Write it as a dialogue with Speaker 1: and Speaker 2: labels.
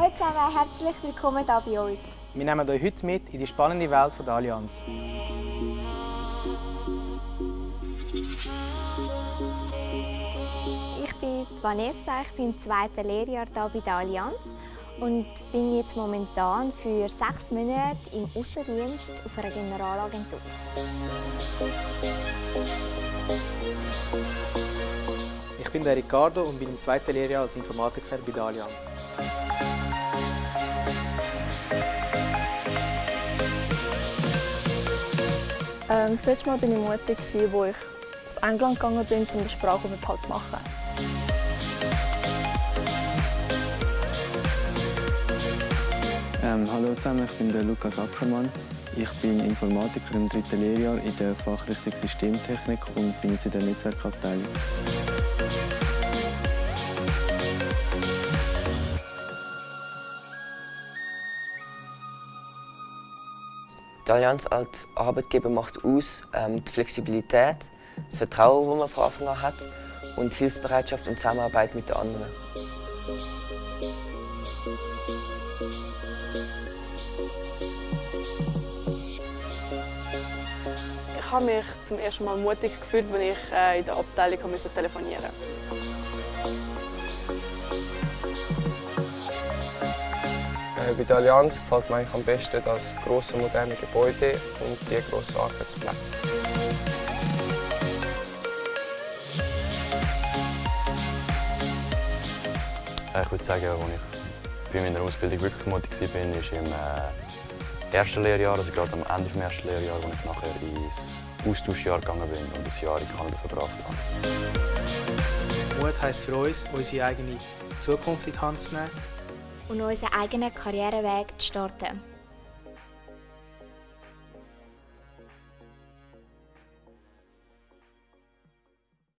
Speaker 1: Hallo zusammen, herzlich willkommen hier bei uns.
Speaker 2: Wir nehmen euch heute mit in die spannende Welt der Allianz.
Speaker 1: Ich bin Vanessa, ich bin im zweiten Lehrjahr hier bei der Allianz und bin jetzt momentan für sechs Monate im Außendienst auf einer Generalagentur.
Speaker 2: Ich bin der Ricardo und bin im zweiten Lehrjahr als Informatiker bei der Allianz.
Speaker 3: Ähm, das letzte Mal war ich mutig, als ich auf England gegangen bin, um den Sprachaufenthalt zu machen.
Speaker 4: Ähm, hallo zusammen, ich bin der Lukas Ackermann. Ich bin Informatiker im dritten Lehrjahr in der Fachrichtung Systemtechnik und bin jetzt in der Netzwerkabteilung.
Speaker 5: Die Allianz als Arbeitgeber macht aus ähm, die Flexibilität, das Vertrauen, das man von Anfang an hat und die Hilfsbereitschaft und Zusammenarbeit mit den anderen.
Speaker 3: Ich habe mich zum ersten Mal mutig gefühlt, als ich äh, in der Abteilung telefonieren musste.
Speaker 6: Äh, bei der Allianz gefällt mir eigentlich am besten das grosse moderne Gebäude und die grossen Arbeitsplätze.
Speaker 7: Ich würde sagen, als ich bei meiner Ausbildung wirklich mutig war, war ich im äh, ersten Lehrjahr, also gerade am Ende des ersten Lehrjahres, als ich nachher ins Austauschjahr gegangen bin und ein Jahr in Kanada verbracht habe.
Speaker 2: Mut heisst für uns, unsere eigene Zukunft in die Hand zu nehmen
Speaker 1: Und unseren eigenen Karriereweg zu starten.